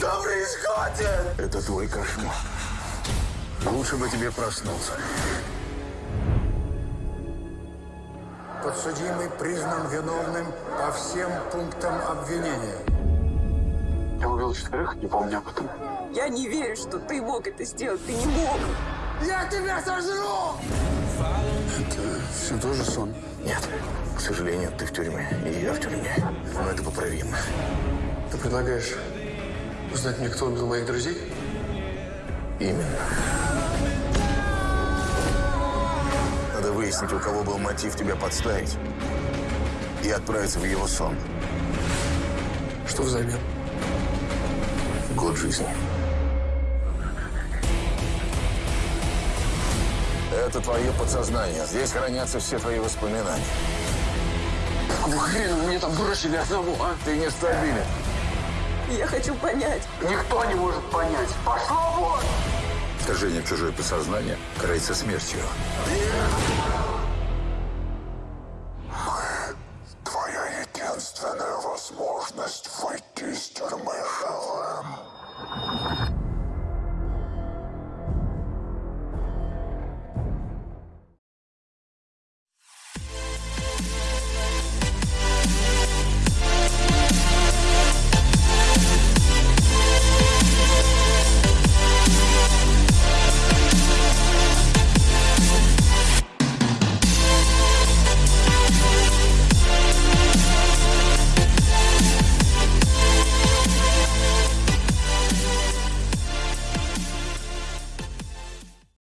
Заткнись, хватит! Это твой кошмар. Лучше бы тебе проснулся. Подсудимый признан виновным по всем пунктам обвинения. Я убил четверых, не помню об этом. Я не верю, что ты мог это сделать. Ты не мог. Я тебя сожру! Это все тоже сон. Нет, к сожалению, ты в тюрьме, и я в тюрьме. Но это поправимо. Ты предлагаешь узнать мне, кто убил моих друзей? Именно. Надо выяснить, у кого был мотив тебя подставить и отправиться в его сон. Что взамен? Год жизни. Это твое подсознание. Здесь хранятся все твои воспоминания. Какого хрена мне там бросили одного, а? Ты нестабилен. Я хочу понять. Никто не может понять. Пошла вон! Вторжение в чужое подсознание карается смертью. Нет!